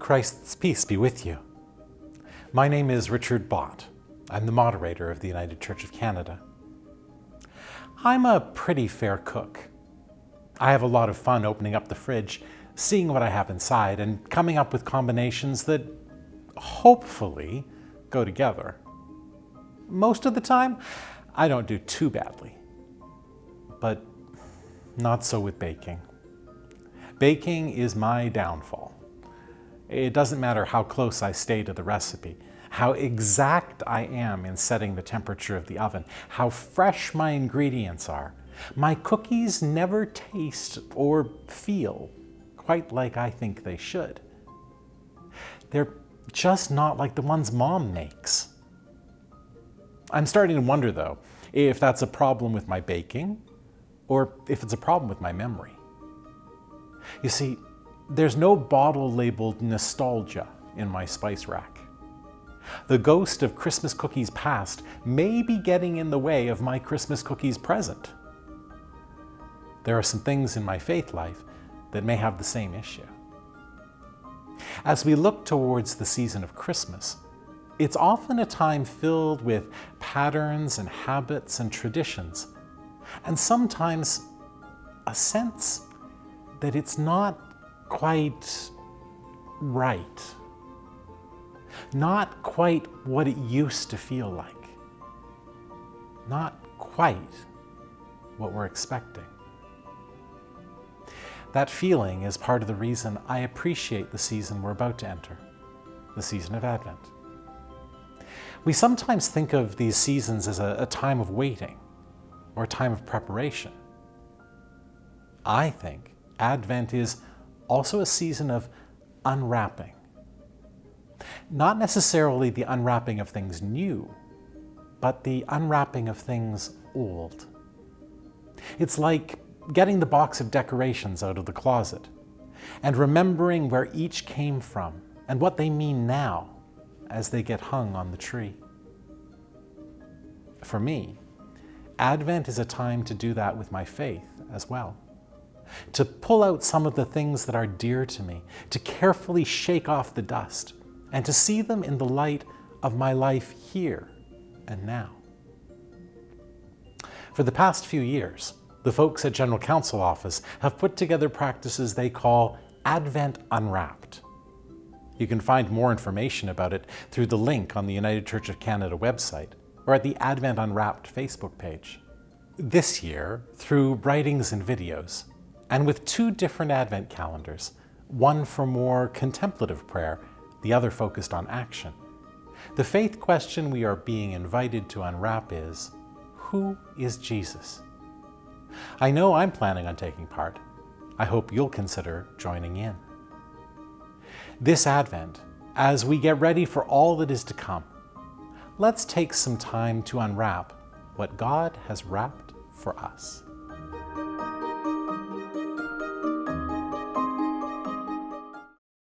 Christ's peace be with you. My name is Richard Bott. I'm the moderator of the United Church of Canada. I'm a pretty fair cook. I have a lot of fun opening up the fridge, seeing what I have inside, and coming up with combinations that hopefully go together. Most of the time, I don't do too badly. But not so with baking. Baking is my downfall. It doesn't matter how close I stay to the recipe, how exact I am in setting the temperature of the oven, how fresh my ingredients are. My cookies never taste or feel quite like I think they should. They're just not like the ones mom makes. I'm starting to wonder though, if that's a problem with my baking or if it's a problem with my memory. You see, there's no bottle labeled nostalgia in my spice rack. The ghost of Christmas cookies past may be getting in the way of my Christmas cookies present. There are some things in my faith life that may have the same issue. As we look towards the season of Christmas, it's often a time filled with patterns and habits and traditions, and sometimes a sense that it's not quite right. Not quite what it used to feel like. Not quite what we're expecting. That feeling is part of the reason I appreciate the season we're about to enter, the season of Advent. We sometimes think of these seasons as a, a time of waiting or a time of preparation. I think Advent is also a season of unwrapping. Not necessarily the unwrapping of things new, but the unwrapping of things old. It's like getting the box of decorations out of the closet and remembering where each came from and what they mean now as they get hung on the tree. For me, Advent is a time to do that with my faith as well. To pull out some of the things that are dear to me, to carefully shake off the dust, and to see them in the light of my life here and now. For the past few years, the folks at General Council Office have put together practices they call Advent Unwrapped. You can find more information about it through the link on the United Church of Canada website or at the Advent Unwrapped Facebook page. This year, through writings and videos, and with two different Advent calendars, one for more contemplative prayer, the other focused on action, the faith question we are being invited to unwrap is, who is Jesus? I know I'm planning on taking part. I hope you'll consider joining in. This Advent, as we get ready for all that is to come, let's take some time to unwrap what God has wrapped for us.